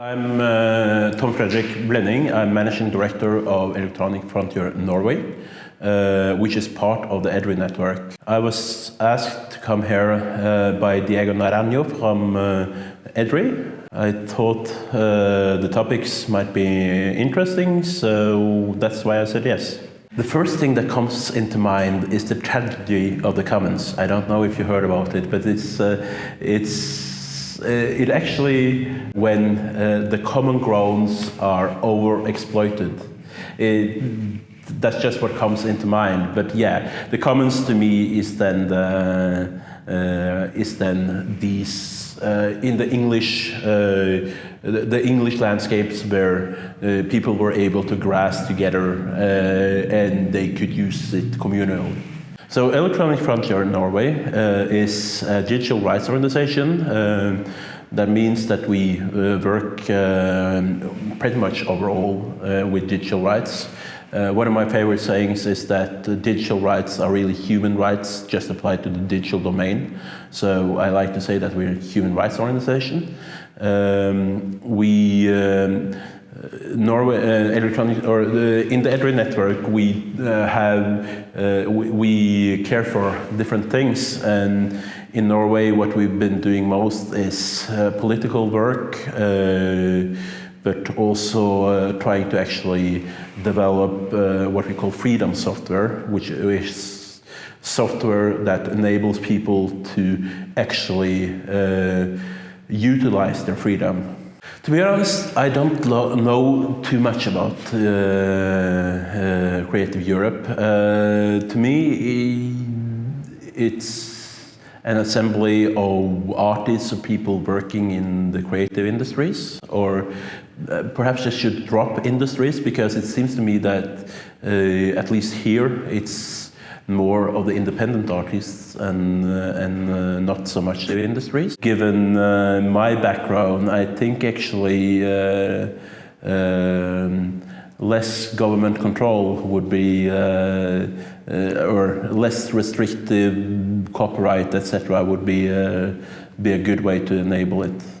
I'm uh, Tom Fredrik Blenning. I'm Managing Director of Electronic Frontier Norway, uh, which is part of the EDRI network. I was asked to come here uh, by Diego Naranjo from uh, EDRI. I thought uh, the topics might be interesting, so that's why I said yes. The first thing that comes into mind is the tragedy of the commons. I don't know if you heard about it, but it's, uh, it's it actually when uh, the common grounds are overexploited. It, that's just what comes into mind. But yeah, the commons to me is then the, uh, is then these uh, in the English uh, the, English landscapes where uh, people were able to grass together uh, and they could use it communally. So Electronic Frontier Norway uh, is a digital rights organization. Uh, that means that we uh, work uh, pretty much overall uh, with digital rights. Uh, one of my favorite sayings is that digital rights are really human rights just applied to the digital domain. So I like to say that we're a human rights organization. Um, we um, Norway uh, electronic or the, in the EDRI network we uh, have uh, we, we, care for different things. And in Norway what we've been doing most is uh, political work uh, but also uh, trying to actually develop what we call freedom software which is software that enables people to actually utilize their freedom to be honest, I don't know too much about uh, uh, Creative Europe. Uh, to me, it's an assembly of artists or people working in the creative industries, or uh, perhaps I should drop industries because it seems to me that, uh, at least here, it's more of the independent artists and, uh, and uh, not so much the industries. Given uh, my background, I think actually uh, um, less government control would be, uh, uh, or less restrictive copyright, etc., would be, be a good way to enable it.